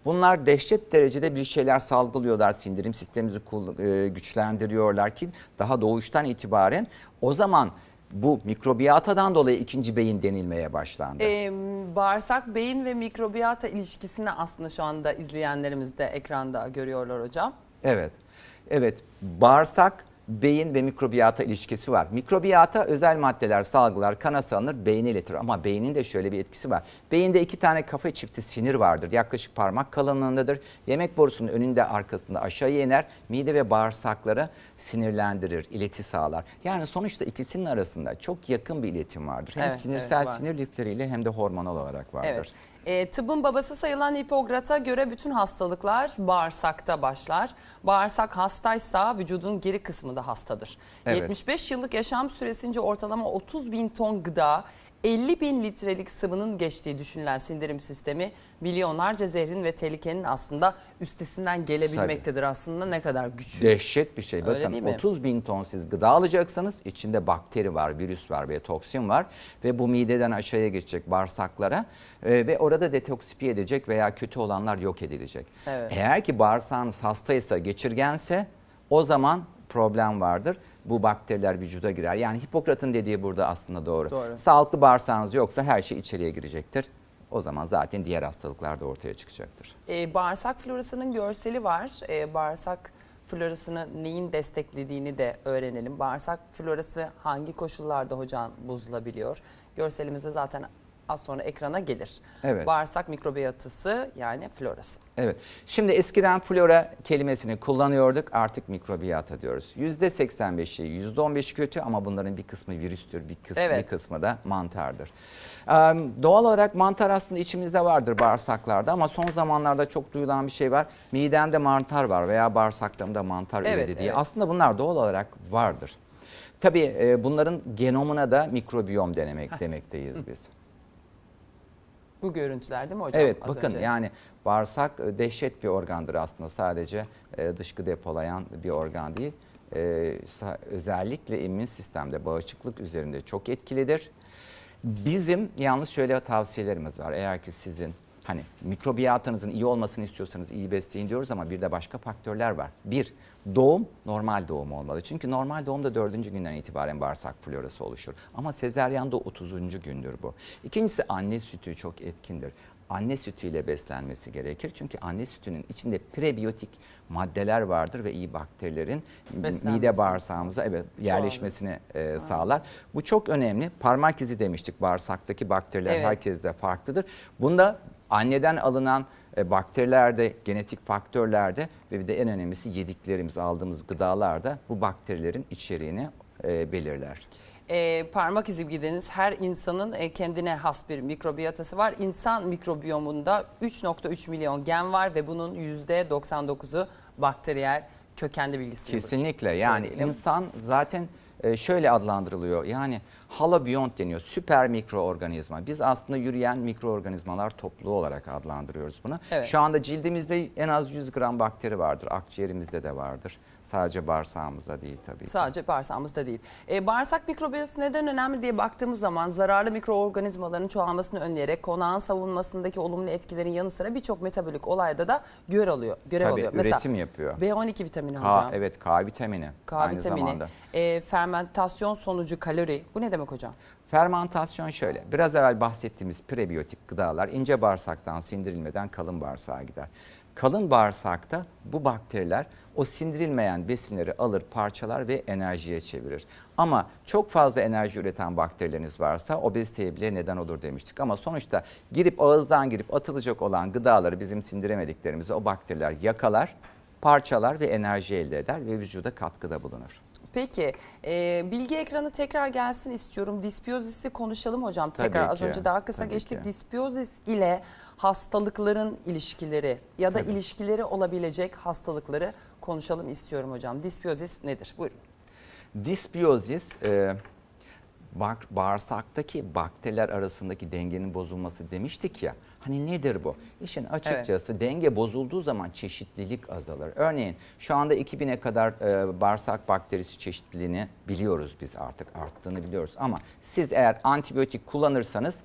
Bunlar dehşet derecede bir şeyler salgılıyorlar. Sindirim sistemimizi e, güçlendiriyorlar ki daha doğuştan itibaren o zaman bu mikrobiyatadan dolayı ikinci beyin denilmeye başlandı. Ee, bağırsak, beyin ve mikrobiyata ilişkisini aslında şu anda izleyenlerimiz de ekranda görüyorlar hocam. Evet. Evet. Bağırsak, beyin ve mikrobiyata ilişkisi var. Mikrobiyata özel maddeler, salgılar, kana salınır, beyne iletir. Ama beynin de şöyle bir etkisi var. Beyinde iki tane kafa çifti sinir vardır. Yaklaşık parmak kalınlığındadır. Yemek borusunun önünde arkasında aşağıya iner. Mide ve bağırsakları sinirlendirir, ileti sağlar. Yani sonuçta ikisinin arasında çok yakın bir iletim vardır. Hem Evet, sinirsel evet, var. sinir lifleriyle hem de hormonal olarak vardır. Evet. Ee, tıbbın babası sayılan Hipokrat'a göre bütün hastalıklar bağırsakta başlar. Bağırsak hastaysa vücudun geri kısmı da hastadır. Evet. 75 yıllık yaşam süresince ortalama 30 bin ton gıda, 50 bin litrelik sıvının geçtiği düşünülen sindirim sistemi milyonlarca zehrin ve tehlikenin aslında üstesinden gelebilmektedir. Aslında ne kadar güçlü. Dehşet bir şey. Öyle Bakın değil mi? 30 bin ton siz gıda alacaksınız. İçinde bakteri var, virüs var ve toksin var. Ve bu mideden aşağıya geçecek bağırsaklara. Ee, ve orada detoksifiye edecek veya kötü olanlar yok edilecek. Evet. Eğer ki bağırsağınız hastaysa, geçirgense o zaman problem vardır. Bu bakteriler vücuda girer. Yani Hipokrat'ın dediği burada aslında doğru. Doğru. Sağlıklı bağırsağınız yoksa her şey içeriye girecektir. O zaman zaten diğer hastalıklar da ortaya çıkacaktır. Ee, bağırsak florasının görseli var. Ee, bağırsak florasını neyin desteklediğini de öğrenelim. Bağırsak florası hangi koşullarda hocam bozulabiliyor? Görselimizde zaten az sonra ekrana gelir. Evet. Bağırsak mikrobiyatası yani florası. Evet. Şimdi eskiden flora kelimesini kullanıyorduk. Artık mikrobiyata diyoruz. %85'i, %15 kötü ama bunların bir kısmı virüstür, bir kısmı, Evet. bir kısmı da mantardır. Ee, doğal olarak mantar aslında içimizde vardır bağırsaklarda ama son zamanlarda çok duyulan bir şey var. Midemde mantar var veya bağırsaklarımda mantar Evet, üredi diye. evet. Aslında bunlar doğal olarak vardır. Tabii e, bunların genomuna da mikrobiyom denemek demekteyiz biz. Bu görüntüler değil mi hocam? Evet bakın önce? yani bağırsak e, dehşet bir organdır aslında sadece e, dışkı depolayan bir organ değil. E, özellikle immün sistemde bağışıklık üzerinde çok etkilidir. Bizim yalnız şöyle tavsiyelerimiz var. Eğer ki sizin hani mikrobiyatınızın iyi olmasını istiyorsanız iyi besleyin diyoruz ama bir de başka faktörler var. Bir, doğum normal doğum olmalı. Çünkü normal doğumda dördüncü günden itibaren bağırsak florası oluşur. Ama sezeryanda 30. gündür bu. İkincisi anne sütü çok etkindir. Anne sütüyle beslenmesi gerekir. Çünkü anne sütünün içinde prebiyotik maddeler vardır ve iyi bakterilerin Beslenmesi. mide bağırsağımıza evet yerleşmesini e, sağlar. Bu çok önemli. Parmak izi demiştik bağırsaktaki bakteriler Evet. herkeste farklıdır. Bunda anneden alınan e, bakterilerde, genetik faktörlerde ve bir de en önemlisi yediklerimiz, aldığımız gıdalarda bu bakterilerin içeriğini e, belirler. Ee, parmak izi gideniz her insanın e, kendine has bir mikrobiyatası var. İnsan mikrobiyomunda 3.3 milyon gen var ve bunun %99'u bakteriyel kökenli bilgisini Kesinlikle yani söyleyelim. insan zaten e, şöyle adlandırılıyor. Yani halabiyont deniyor. Süper mikroorganizma. Biz aslında yürüyen mikroorganizmalar topluluğu olarak adlandırıyoruz bunu. Evet. Şu anda cildimizde en az 100 gram bakteri vardır. Akciğerimizde de vardır. Sadece bağırsağımızda değil tabii ki. Sadece bağırsağımızda değil. Ee, bağırsak mikrobiyatası neden önemli diye baktığımız zaman zararlı mikroorganizmaların çoğalmasını önleyerek konağın savunmasındaki olumlu etkilerin yanı sıra birçok metabolik olayda da görev alıyor. Görev Tabii, alıyor. üretim yapıyor. B12 vitamini K, hocam. evet K vitamini K aynı vitamini, zamanda. e, fermentasyon sonucu kalori. Bu ne demek hocam? Fermantasyon şöyle. Biraz evvel bahsettiğimiz prebiyotik gıdalar ince bağırsaktan sindirilmeden kalın bağırsağa gider. Kalın bağırsakta bu bakteriler o sindirilmeyen besinleri alır, parçalar ve enerjiye çevirir. Ama çok fazla enerji üreten bakterileriniz varsa obeziteye bile neden olur demiştik. Ama sonuçta girip ağızdan girip atılacak olan gıdaları bizim sindiremediklerimizi o bakteriler yakalar, parçalar ve enerji elde eder ve vücuda katkıda bulunur. Peki e, bilgi ekranı tekrar gelsin istiyorum. Dispiyozisi konuşalım hocam. Tekrar Tabii az önce daha kısa tabii geçtik. ki. Dispiyozis ile hastalıkların ilişkileri ya da ilişkileri olabilecek hastalıkları konuşalım istiyorum hocam. Dispiyozis nedir? Buyurun. Disbiyozis e, bağırsaktaki bakteriler arasındaki dengenin bozulması demiştik ya. Hani nedir bu? İşin açıkçası denge bozulduğu zaman çeşitlilik azalır. Örneğin şu anda 2000'e kadar e, bağırsak bakterisi çeşitliliğini biliyoruz biz artık arttığını biliyoruz. Ama siz eğer antibiyotik kullanırsanız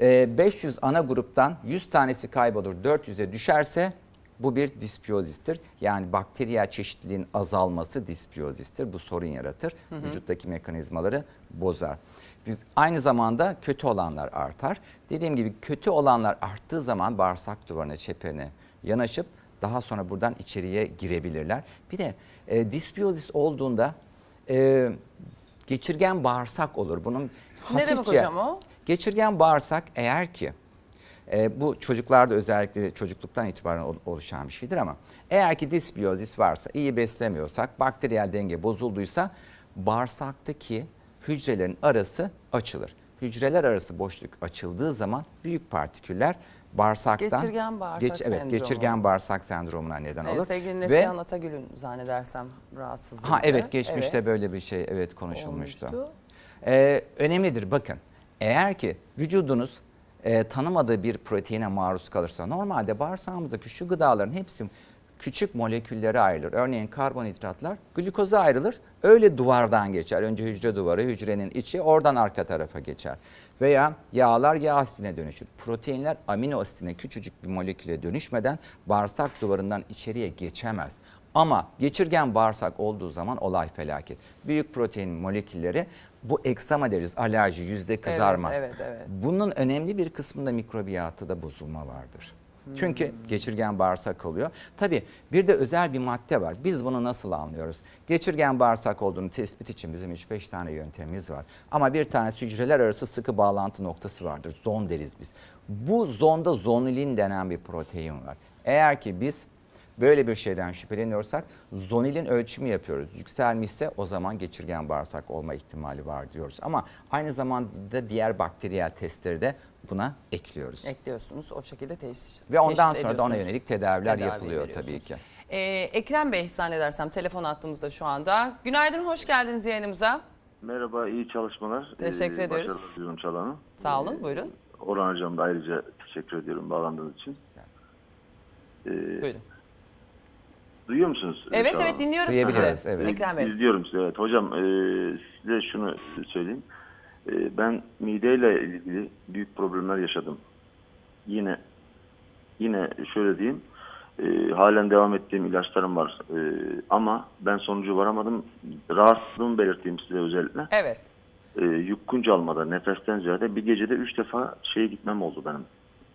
e, 500 ana gruptan 100 tanesi kaybolur 400'e düşerse bu bir dispiyozistir. Yani bakteriyel çeşitliliğin azalması dispiyozistir. Bu sorun yaratır. Vücuttaki mekanizmaları bozar. Biz aynı zamanda kötü olanlar artar. Dediğim gibi kötü olanlar arttığı zaman bağırsak duvarına, çeperine yanaşıp daha sonra buradan içeriye girebilirler. Bir de e, dispiyozis olduğunda e, geçirgen bağırsak olur. Bunun Ne demek hafifçe- hocam o? Geçirgen bağırsak eğer ki e, bu çocuklarda özellikle çocukluktan itibaren ol- oluşan bir şeydir ama eğer ki disbiyozis varsa, iyi beslemiyorsak, bakteriyel denge bozulduysa bağırsaktaki hücrelerin arası açılır. Hücreler arası boşluk açıldığı zaman büyük partiküller bağırsaktan Geçirgen bağırsak evet sendromu. geçirgen bağırsak sendromuna neden Evet, olur. sevgili Ve Neslihan Atagül'ün zannedersem rahatsızlığı. ha evet geçmişte böyle bir şey evet konuşulmuştu. Olmuştu. Ee, önemlidir bakın. Eğer ki vücudunuz e, tanımadığı bir proteine maruz kalırsa normalde bağırsağımızdaki şu gıdaların hepsi küçük moleküllere ayrılır. Örneğin karbonhidratlar glikoza ayrılır. Öyle duvardan geçer. Önce hücre duvarı, hücrenin içi oradan arka tarafa geçer. Veya yağlar yağ asitine dönüşür. Proteinler amino asitine küçücük bir moleküle dönüşmeden bağırsak duvarından içeriye geçemez. Ama geçirgen bağırsak olduğu zaman olay felaket. Büyük protein molekülleri bu eksama deriz, alerji, yüzde kızarma. evet, evet. Bunun önemli bir kısmında mikrobiyatıda bozulma vardır. Çünkü geçirgen bağırsak oluyor. Tabii bir de özel bir madde var. Biz bunu nasıl anlıyoruz? Geçirgen bağırsak olduğunu tespit için bizim 3-5 tane yöntemimiz var. Ama bir tanesi hücreler arası sıkı bağlantı noktası vardır. Zon deriz biz. Bu zonda zonulin denen bir protein var. Eğer ki biz böyle bir şeyden şüpheleniyorsak zonilin ölçümü yapıyoruz. Yükselmişse o zaman geçirgen bağırsak olma ihtimali var diyoruz. Ama aynı zamanda diğer bakteriyel testleri de buna ekliyoruz. Ekliyorsunuz o şekilde teşhis Ve ondan teşhis sonra da ona yönelik tedaviler Tedavi yapılıyor tabii ki. Ee, Ekrem Bey zannedersem telefon attığımızda şu anda. Günaydın, hoş geldiniz yayınımıza. Merhaba, iyi çalışmalar. Teşekkür Ee, ediyoruz. Başarılar diliyorum Çalan'a. Sağ olun, buyurun. Orhan Hocam da ayrıca teşekkür ediyorum bağlandığınız için. Ee, Buyurun. Duyuyor musunuz? Evet evet dinliyoruz Duyabiliriz, sizi. evet. Ekrem Bey. İzliyorum sizi, evet. Hocam e, size şunu söyleyeyim. E, ben mideyle ilgili büyük problemler yaşadım. Yine yine şöyle diyeyim. e, halen devam ettiğim ilaçlarım var. E, ama ben sonucu varamadım. Rahatsızlığımı belirteyim size özellikle. Evet. e, yukkunca almada nefesten ziyade bir gecede üç defa şeye gitmem oldu benim.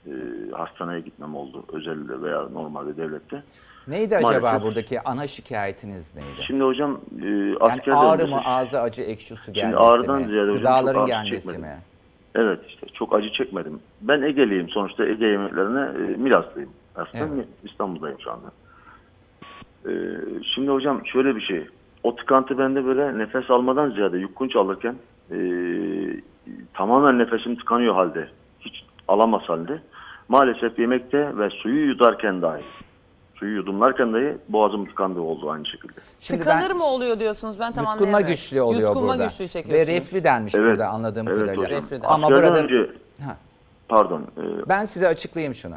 E, hastaneye gitmem oldu özelde veya normalde devlette. Neydi acaba Maalesef. buradaki ana şikayetiniz neydi? Şimdi hocam e, Yani askerde ağrı öncesi- mı, ağzı acı, ekşi su gelmesi ağrıdan mi? ziyade hocam Gıdaların çok ağrı gelmesi çekmedim. mi? Evet işte çok acı çekmedim. Ben Ege'liyim sonuçta Ege yemeklerine e, Milaslıyım. Aslında Evet. İstanbul'dayım şu anda. E, şimdi hocam şöyle bir şey. O tıkantı bende böyle nefes almadan ziyade yukkunç alırken e, tamamen nefesim tıkanıyor halde. Hiç alamaz halde. Maalesef yemekte ve suyu yutarken dahi suyu yudumlarken dahi boğazım tıkandığı oldu aynı şekilde. Şimdi Tıkanır ben- mı oluyor diyorsunuz ben tam Yutkunma anlayamıyorum. güçlü oluyor Yutkunma burada. güçlüğü Ve çekiyorsunuz. reflü denmiş Evet. burada anladığım Evet kadarıyla. hocam. Reflüden. Ama burada önce Ha. pardon e, Ben size açıklayayım şunu.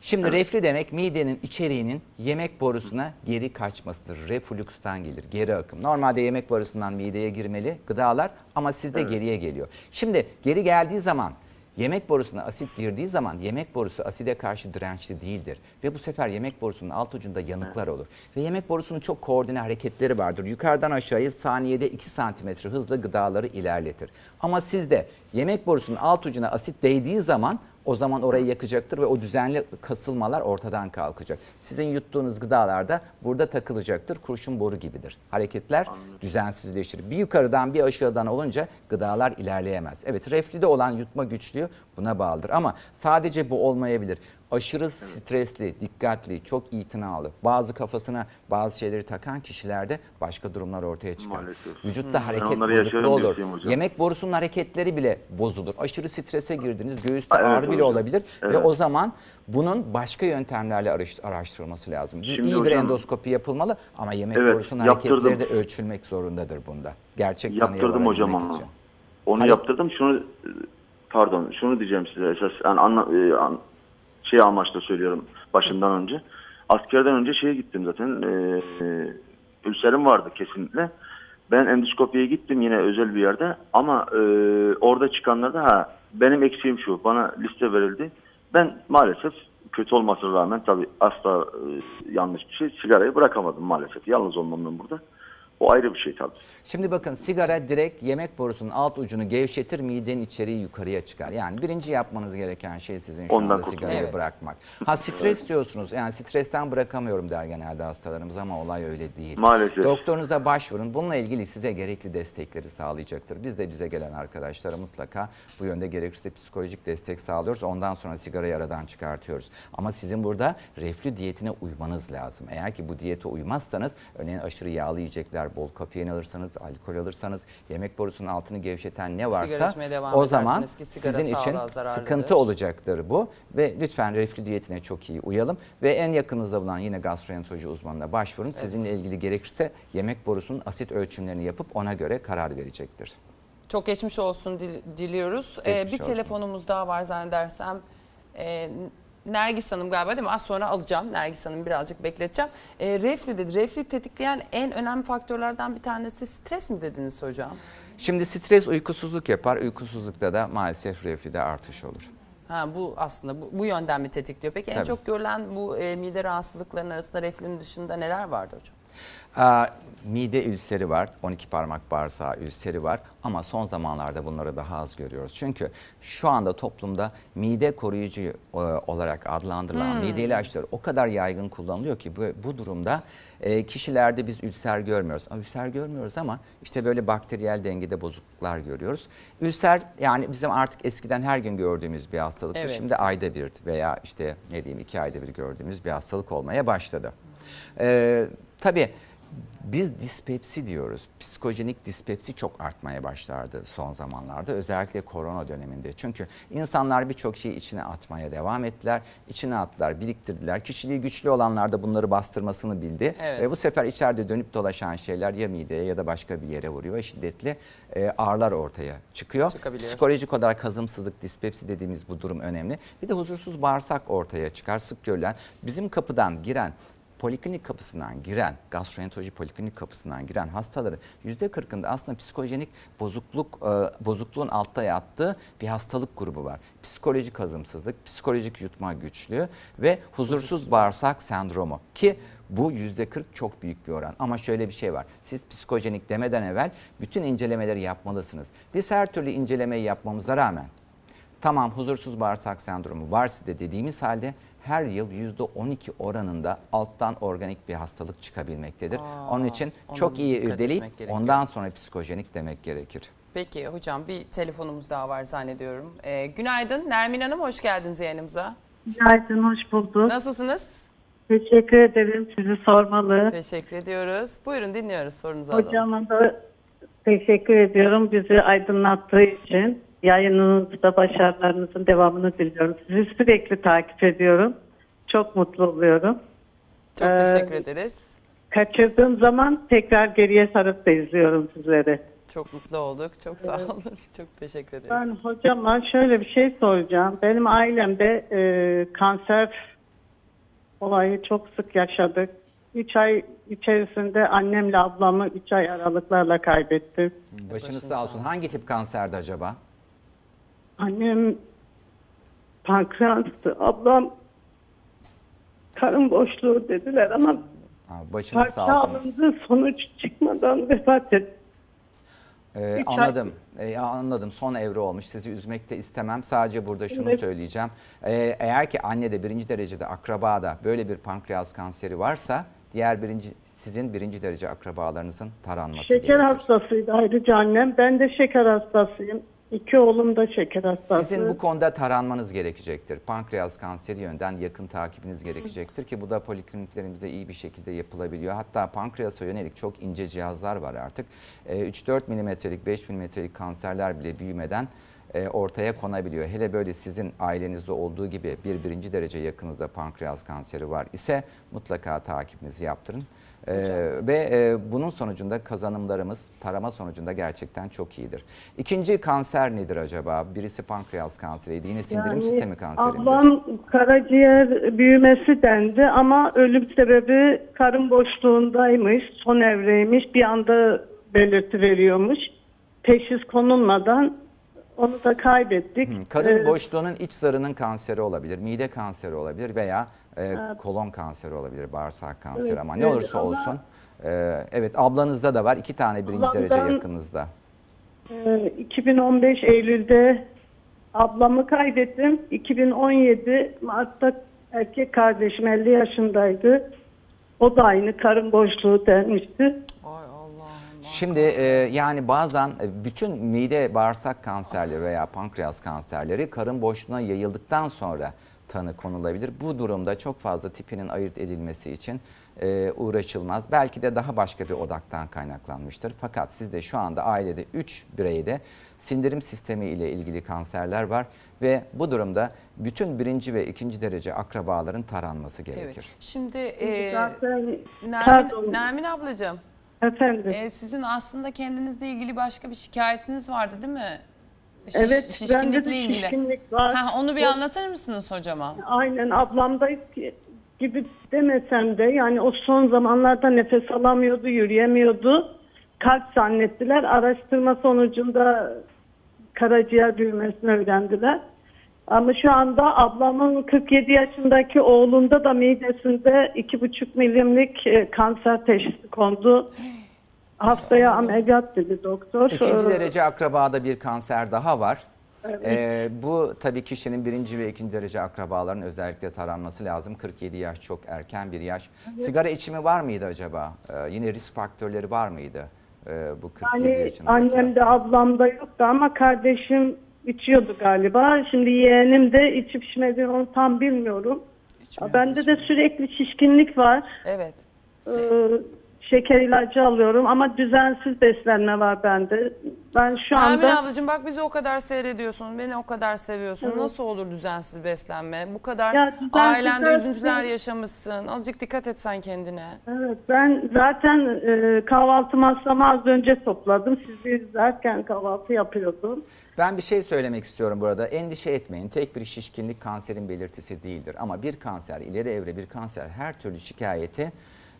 Şimdi reflü demek midenin içeriğinin yemek borusuna geri kaçmasıdır. Reflükstan gelir, geri akım. Normalde yemek borusundan mideye girmeli gıdalar ama sizde geriye geliyor. Şimdi geri geldiği zaman yemek borusuna asit girdiği zaman yemek borusu aside karşı dirençli değildir. Ve bu sefer yemek borusunun alt ucunda yanıklar olur. Ve yemek borusunun çok koordine hareketleri vardır. Yukarıdan aşağıya saniyede 2 santimetre hızla gıdaları ilerletir. Ama sizde yemek borusunun alt ucuna asit değdiği zaman o zaman orayı yakacaktır ve o düzenli kasılmalar ortadan kalkacak. Sizin yuttuğunuz gıdalar da burada takılacaktır. Kurşun boru gibidir. Hareketler düzensizleşir. Bir yukarıdan bir aşağıdan olunca gıdalar ilerleyemez. Evet reflüde olan yutma güçlüğü buna bağlıdır. Ama sadece bu olmayabilir. Aşırı stresli, dikkatli, çok itinalı, bazı kafasına bazı şeyleri takan kişilerde başka durumlar ortaya çıkar. Maalesef. Vücutta hareket onları bozukluğu olur. Yemek borusunun hareketleri bile bozulur. Aşırı strese girdiniz, göğüste evet ağrı bile hocam. olabilir ve Evet. o zaman bunun başka yöntemlerle araş- araştırılması lazım. Bir- Şimdi İyi bir hocam- endoskopi yapılmalı ama yemek Evet, borusunun yaptırdım. hareketleri de ölçülmek zorundadır bunda. Gerçek Yaptırdım hocam onu. için. Onu Hani- yaptırdım. Şunu pardon, şunu diyeceğim size esas yani anla, e, an- şey amaçla söylüyorum başından önce. Askerden önce şeye gittim zaten. E, e, ülserim vardı kesinlikle. Ben endoskopiye gittim yine özel bir yerde ama e, orada çıkanlarda ha benim eksiğim şu. Bana liste verildi. Ben maalesef kötü olmasına rağmen tabii asla e, yanlış bir şey. Sigarayı bırakamadım maalesef. Yalnız olmamdan burada. O ayrı bir şey tabii. Şimdi bakın sigara direkt yemek borusunun alt ucunu gevşetir, midenin içeriği yukarıya çıkar. Yani birinci yapmanız gereken şey sizin şu Ondan anda kurtulmak. sigarayı Evet. bırakmak. Ha stres diyorsunuz. Yani stresten bırakamıyorum der genelde hastalarımız ama olay öyle değil. Maalesef. Doktorunuza başvurun. Bununla ilgili size gerekli destekleri sağlayacaktır. Biz de bize gelen arkadaşlara mutlaka bu yönde gerekirse psikolojik destek sağlıyoruz. Ondan sonra sigarayı aradan çıkartıyoruz. Ama sizin burada reflü diyetine uymanız lazım. Eğer ki bu diyete uymazsanız örneğin aşırı yağlı yiyecekler, bol kafein alırsanız, alkol alırsanız, yemek borusunun altını gevşeten ne varsa o zaman sizin için sıkıntı olacaktır bu. Ve lütfen reflü diyetine çok iyi uyalım. Ve en yakınınızda bulunan yine gastroenteroloji uzmanına başvurun. Sizinle ilgili gerekirse yemek borusunun asit ölçümlerini yapıp ona göre karar verecektir. Çok geçmiş olsun dil- diliyoruz. Ee, Geçmiş bir olsun. telefonumuz daha var zannedersem. Ee, Nergis Hanım galiba değil mi? Az sonra alacağım. Nergis Hanım birazcık bekleteceğim. Ee, reflü dedi. Reflü tetikleyen en önemli faktörlerden bir tanesi stres mi dediniz hocam? Şimdi stres uykusuzluk yapar. Uykusuzlukta da maalesef reflüde artış olur. Ha, bu aslında bu, bu yönden mi tetikliyor? Peki en Tabii. çok görülen bu e, mide rahatsızlıklarının arasında reflünün dışında neler vardı hocam? Aa, mide ülseri var, 12 parmak bağırsağı ülseri var ama son zamanlarda bunları daha az görüyoruz. Çünkü şu anda toplumda mide koruyucu e, olarak adlandırılan mide ilaçları o kadar yaygın kullanılıyor ki bu, bu durumda e, kişilerde biz ülser görmüyoruz. Ülser görmüyoruz ama işte böyle bakteriyel dengede bozukluklar görüyoruz. Ülser yani bizim artık eskiden her gün gördüğümüz bir hastalıktır. Evet. Şimdi ayda bir veya işte ne diyeyim iki ayda bir gördüğümüz bir hastalık olmaya başladı. Ee, tabii biz dispepsi diyoruz. Psikojenik dispepsi çok artmaya başlardı son zamanlarda. Özellikle korona döneminde. Çünkü insanlar birçok şeyi içine atmaya devam ettiler. İçine attılar, biriktirdiler. Kişiliği güçlü olanlar da bunları bastırmasını bildi. Evet. Ve bu sefer içeride dönüp dolaşan şeyler ya mideye ya da başka bir yere vuruyor ve şiddetli e, ağrılar ortaya çıkıyor. Psikolojik olarak hazımsızlık, dispepsi dediğimiz bu durum önemli. Bir de huzursuz bağırsak ortaya çıkar. Sık görülen bizim kapıdan giren poliklinik kapısından giren, gastroenteroloji poliklinik kapısından giren hastaların %40'ında aslında psikojenik bozukluk e, bozukluğun altta yattığı bir hastalık grubu var. Psikolojik hazımsızlık, psikolojik yutma güçlüğü ve huzursuz bağırsak sendromu ki bu %40 çok büyük bir oran. Ama şöyle bir şey var. Siz psikojenik demeden evvel bütün incelemeleri yapmalısınız. Biz her türlü incelemeyi yapmamıza rağmen Tamam huzursuz bağırsak sendromu var sizde dediğimiz halde her yıl %12 oranında alttan organik bir hastalık çıkabilmektedir. Aa, Onun için çok iyi irdeleyip ondan sonra psikojenik demek gerekir. Peki hocam bir telefonumuz daha var zannediyorum. Ee, günaydın Nermin Hanım hoş geldiniz yayınımıza. Günaydın, hoş bulduk. Nasılsınız? Teşekkür ederim sizi sormalı. Teşekkür ediyoruz. Buyurun dinliyoruz sorunuzu alalım. Hocama da teşekkür ediyorum bizi aydınlattığı için. Yayınınızda başarılarınızın devamını diliyorum. Sizi sürekli takip ediyorum. Çok mutlu oluyorum. Çok Ee, teşekkür ederiz. Kaçırdığım zaman tekrar geriye sarıp da izliyorum sizleri. Çok mutlu olduk. Çok sağ olun. Çok teşekkür ederiz. Ben hocama şöyle bir şey soracağım. Benim ailemde e, kanser olayı çok sık yaşadık. 3 ay içerisinde annemle ablamı 3 ay aralıklarla kaybettim. Başınız sağ olsun. Hangi tip kanserdi acaba? Annem pankreastı, ablam karın boşluğu dediler ama Ha, Başınız sağ olsun. alındı sonuç çıkmadan vefat etti. Ee, Üç anladım. Ee, anladım. Son evre olmuş. Sizi üzmek de istemem. Sadece burada şunu Evet. söyleyeceğim. Ee, eğer ki annede birinci derecede akrabada böyle bir pankreas kanseri varsa diğer birinci sizin birinci derece akrabalarınızın taranması Şeker gerekir. hastasıydı ayrıca annem. Ben de şeker hastasıyım. İki oğlum da şeker hastası. Sizin bu konuda taranmanız gerekecektir. Pankreas kanseri yönden yakın takibiniz gerekecektir ki bu da polikliniklerimizde iyi bir şekilde yapılabiliyor. Hatta pankreasa yönelik çok ince cihazlar var artık. Ee, 3-4 milimetrelik, 5 milimetrelik kanserler bile büyümeden e, ortaya konabiliyor. Hele böyle sizin ailenizde olduğu gibi bir birinci derece yakınızda pankreas kanseri var ise mutlaka takibinizi yaptırın. Ee, ve e, bunun sonucunda kazanımlarımız tarama sonucunda gerçekten çok iyidir. İkinci kanser nedir acaba? Birisi pankreas kanseriydi. Yine sindirim Yani sistemi kanseri? Ablam karaciğer büyümesi dendi ama ölüm sebebi karın boşluğundaymış, son evreymiş. Bir anda belirti veriyormuş. Teşhis konulmadan onu da kaybettik. Karın Ee, boşluğunun iç zarının kanseri olabilir, mide kanseri olabilir veya e, kolon kanseri olabilir, bağırsak kanseri Evet, ama ne olursa ama- olsun. e, evet ablanızda da var iki tane birinci derece yakınızda. Ee, 2015 Eylül'de ablamı kaybettim. 2017 Mart'ta erkek kardeşim 50 yaşındaydı. O da aynı karın boşluğu denmişti. Şimdi e, yani bazen e, bütün mide bağırsak kanserleri veya pankreas kanserleri karın boşluğuna yayıldıktan sonra tanı konulabilir. Bu durumda çok fazla tipinin ayırt edilmesi için e, uğraşılmaz. Belki de daha başka bir odaktan kaynaklanmıştır. Fakat sizde şu anda ailede 3 bireyde sindirim sistemi ile ilgili kanserler var ve bu durumda bütün birinci ve ikinci derece akrabaların taranması gerekir. Evet. Şimdi e, Zaten Nermin, Nermin ablacığım, efendim. e, sizin aslında kendinizle ilgili başka bir şikayetiniz vardı değil mi? Şiş- evet bende şişkinlikle de ilgili. şişkinlik var. Ha, onu bir anlatır mısınız hocama? Aynen ablamda gibi demesem de yani o son zamanlarda nefes alamıyordu, yürüyemiyordu. Kalp zannettiler. Araştırma sonucunda karaciğer büyümesini öğrendiler. Ama şu anda ablamın 47 yaşındaki oğlunda da midesinde 2,5 milimlik e, kanser teşhisi kondu. Haftaya ameliyat dedi doktor. İkinci derece akrabada bir kanser daha var. Ee, bu tabii kişinin birinci ve ikinci derece akrabaların özellikle taranması lazım. 47 yaş çok erken bir yaş. Sigara içimi var mıydı acaba? Ee, yine risk faktörleri var mıydı? Ee, bu 47 Yani yaşındaki annem de hasta? ablam da yoktu ama kardeşim içiyordu galiba. Şimdi yeğenim de içip içmediğini onu tam bilmiyorum. Bende de sürekli şişkinlik var. Evet. Ee, şeker ilacı alıyorum ama düzensiz beslenme var bende. Ben şu Nermin anda ablacığım bak bizi o kadar seyrediyorsun, beni o kadar seviyorsun. Nasıl olur düzensiz beslenme? Bu kadar Ya ailende beslenme- üzüntüler yaşamışsın. Azıcık dikkat et sen kendine. evet ben zaten e, kahvaltı masamı az önce topladım. Sizi izlerken kahvaltı yapıyordum. Ben bir şey söylemek istiyorum burada. Endişe etmeyin. Tek bir şişkinlik kanserin belirtisi değildir. Ama bir kanser, ileri evre bir kanser her türlü şikayeti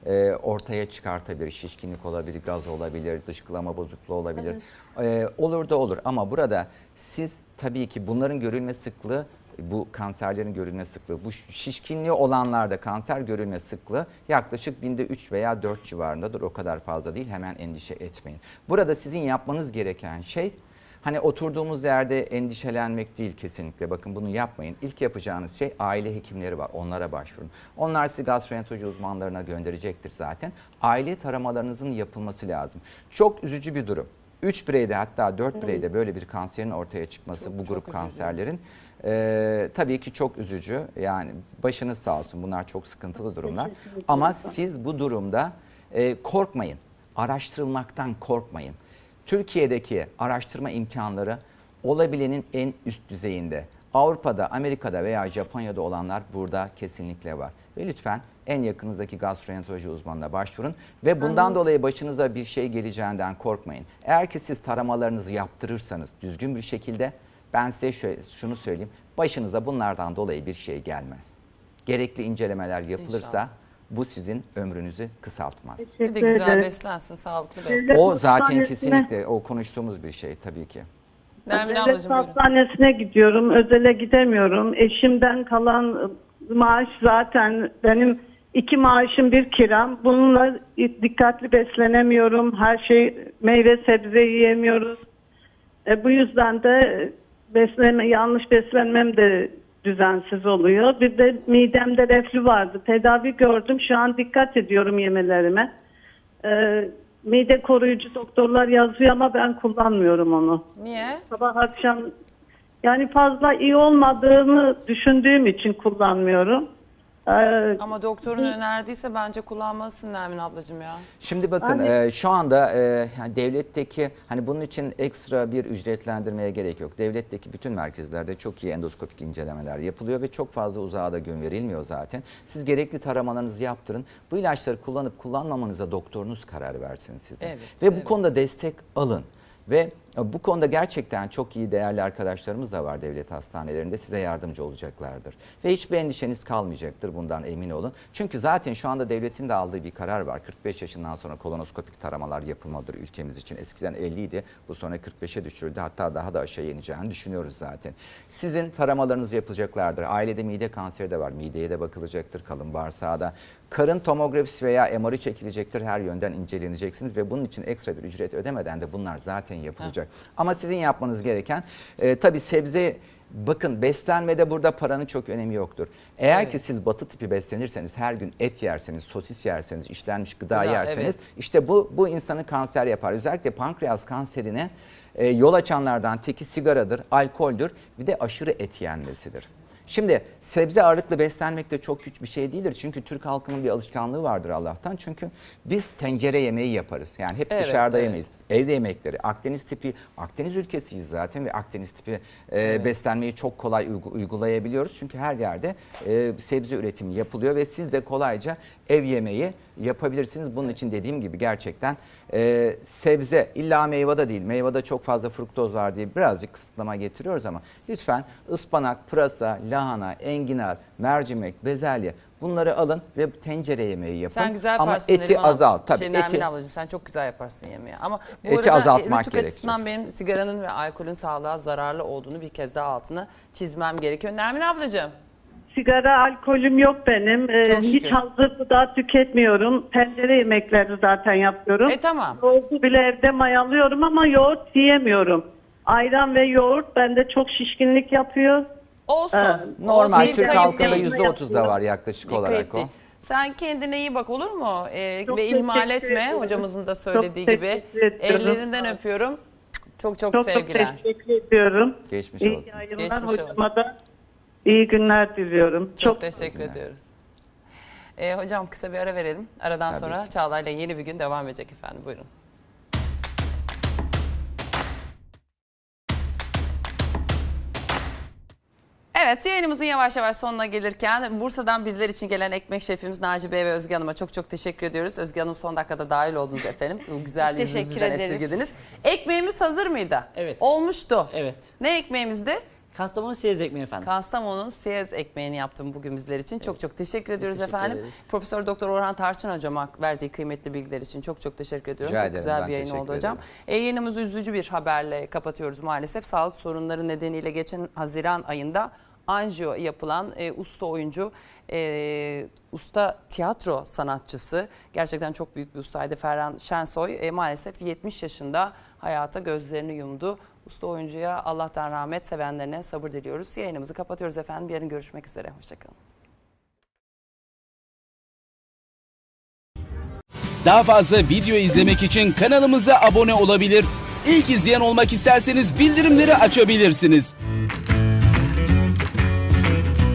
e, ortaya çıkartabilir. Şişkinlik olabilir, gaz olabilir, dışkılama bozukluğu olabilir. E, olur da olur ama burada siz tabii ki bunların görülme sıklığı bu kanserlerin görülme sıklığı, bu şişkinliği olanlarda kanser görülme sıklığı yaklaşık binde 3 veya 4 civarındadır. O kadar fazla değil. Hemen endişe etmeyin. Burada sizin yapmanız gereken şey Hani oturduğumuz yerde endişelenmek değil kesinlikle. Bakın bunu yapmayın. İlk yapacağınız şey aile hekimleri var. Onlara başvurun. Onlar sizi gastroenteroloji uzmanlarına gönderecektir zaten. Aile taramalarınızın yapılması lazım. Çok üzücü bir durum. 3 bireyde hatta 4 bireyde böyle bir kanserin ortaya çıkması bu grup kanserlerin ee, tabii ki çok üzücü. Yani başınız sağ olsun. Bunlar çok sıkıntılı durumlar. Ama siz bu durumda e, korkmayın. Araştırılmaktan korkmayın. Türkiye'deki araştırma imkanları olabilenin en üst düzeyinde. Avrupa'da, Amerika'da veya Japonya'da olanlar burada kesinlikle var. Ve lütfen en yakınızdaki gastroenteroloji uzmanına başvurun ve bundan dolayı başınıza bir şey geleceğinden korkmayın. Eğer ki siz taramalarınızı yaptırırsanız düzgün bir şekilde ben size şöyle, şunu söyleyeyim. Başınıza bunlardan dolayı bir şey gelmez. Gerekli incelemeler yapılırsa İnşallah. Bu sizin ömrünüzü kısaltmaz. Bir de güzel ederim. beslensin, sağlıklı beslen. Devlet O zaten kesinlikle o konuştuğumuz bir şey tabii ki. Nermin Devlet hastanesine gidiyorum. Özele gidemiyorum. Eşimden kalan maaş zaten benim iki maaşım bir kiram. Bununla dikkatli beslenemiyorum. Her şey meyve sebze yiyemiyoruz. E, bu yüzden de beslenme yanlış beslenmem de düzensiz oluyor. Bir de midemde reflü vardı. Tedavi gördüm. Şu an dikkat ediyorum yemelerime. E, mide koruyucu doktorlar yazıyor ama ben kullanmıyorum onu. Niye? Sabah akşam yani fazla iyi olmadığını düşündüğüm için kullanmıyorum. Ee, Ama doktorun önerdiyse bence kullanmalısın Nermin ablacığım ya. Şimdi bakın e, şu anda e, yani devletteki hani bunun için ekstra bir ücretlendirmeye gerek yok. Devletteki bütün merkezlerde çok iyi endoskopik incelemeler yapılıyor ve çok fazla uzağa da gün verilmiyor zaten. Siz gerekli taramalarınızı yaptırın. Bu ilaçları kullanıp kullanmamanıza doktorunuz karar versin size. Evet, ve bu evet. konuda destek alın. Ve bu konuda gerçekten çok iyi değerli arkadaşlarımız da var devlet hastanelerinde size yardımcı olacaklardır. Ve hiçbir endişeniz kalmayacaktır bundan emin olun. Çünkü zaten şu anda devletin de aldığı bir karar var. 45 yaşından sonra kolonoskopik taramalar yapılmalıdır ülkemiz için. Eskiden 50 idi bu sonra 45'e düşürüldü hatta daha da aşağı ineceğini düşünüyoruz zaten. Sizin taramalarınız yapılacaklardır. Ailede mide kanseri de var. Mideye de bakılacaktır kalın bağırsağa da. Karın tomografisi veya MR'ı çekilecektir. Her yönden inceleneceksiniz ve bunun için ekstra bir ücret ödemeden de bunlar zaten yapılacak. Ama sizin yapmanız gereken e, tabii sebze bakın beslenmede burada paranın çok önemi yoktur. Eğer Evet. ki siz batı tipi beslenirseniz her gün et yerseniz, sosis yerseniz, işlenmiş gıda, Gıda, yerseniz evet. işte bu bu insanı kanser yapar. Özellikle pankreas kanserine e, yol açanlardan teki sigaradır, alkoldür bir de aşırı et yenmesidir. Şimdi sebze ağırlıklı beslenmek de çok güç bir şey değildir. Çünkü Türk halkının bir alışkanlığı vardır Allah'tan. Çünkü biz tencere yemeği yaparız. Yani hep Evet, dışarıda evet. yemeyiz. Evde yemekleri. Akdeniz tipi, Akdeniz ülkesiyiz zaten ve Akdeniz tipi e, beslenmeyi çok kolay uygu- uygulayabiliyoruz. Çünkü her yerde e, sebze üretimi yapılıyor ve siz de kolayca ev yemeği yapabilirsiniz. Bunun için dediğim gibi gerçekten e, sebze illa meyvada değil. Meyvada çok fazla fruktoz var diye birazcık kısıtlama getiriyoruz ama lütfen ıspanak, pırasa, lahana, enginar, mercimek, bezelye bunları alın ve tencere yemeği yapın. Sen güzel ama yaparsın eti Neriman abla. azalt. Tabii Şey, eti ablacığım sen çok güzel yaparsın yemeği. Ama bu Eti arada azaltmak rütük gerekiyor. açısından benim sigaranın ve alkolün sağlığa zararlı olduğunu bir kez daha altını çizmem gerekiyor. Nermin ablacığım. Sigara, alkolüm yok benim. Ee, Çok hiç hazır gıda tüketmiyorum. Tencere yemekleri zaten yapıyorum. E tamam. Yoğurdu bile evde mayalıyorum ama yoğurt yiyemiyorum. Ayran ve yoğurt bende çok şişkinlik yapıyor. Olsun. Ee, normal Olsun, Türk halkında değil. %30 da var yaklaşık olarak o. Sen kendine iyi bak olur mu? Ee, Çok ve ihmal teşekkür etme ederim. hocamızın da söylediği Çok gibi. teşekkür ediyorum. Ellerinden öpüyorum. Çok çok, Çok sevgiler. çok teşekkür ediyorum. Geçmiş iyi olsun. yayınlar. Geçmiş Hocama da iyi günler diliyorum. Çok, Çok teşekkür ediyoruz. Ee, hocam kısa bir ara verelim. Aradan Tabii sonra ki. Çağla'yla yeni bir gün devam edecek efendim. Buyurun. Evet yayınımızın yavaş yavaş sonuna gelirken Bursa'dan bizler için gelen ekmek şefimiz Naci Bey ve Özge Hanım'a çok çok teşekkür ediyoruz. Özge Hanım son dakikada dahil oldunuz efendim. Bu güzel yüzünüzü teşekkür bizden ederiz. esirgediniz. Ekmeğimiz hazır mıydı? Evet. Olmuştu. Evet. Ne ekmeğimizdi? Kastamonu siyez ekmeği efendim. Kastamonu'nun siyez ekmeğini yaptım bugün bizler için. Çok çok teşekkür ediyoruz teşekkür efendim. ederiz. Profesör Doktor Orhan Tarçın hocama verdiği kıymetli bilgiler için çok çok teşekkür ediyorum. Rica çok ederim, güzel bir yayın oldu hocam. E, yayınımızı üzücü bir haberle kapatıyoruz maalesef. Sağlık sorunları nedeniyle geçen Haziran ayında anjiyo yapılan e, usta oyuncu, e, usta tiyatro sanatçısı, gerçekten çok büyük bir ustaydı Ferhan Şensoy. E, maalesef 70 yaşında hayata gözlerini yumdu. Usta oyuncuya Allah'tan rahmet, sevenlerine sabır diliyoruz. Yayınımızı kapatıyoruz efendim. Yarın görüşmek üzere. Hoşçakalın. Daha fazla video izlemek için kanalımıza abone olabilir. İlk izleyen olmak isterseniz bildirimleri açabilirsiniz.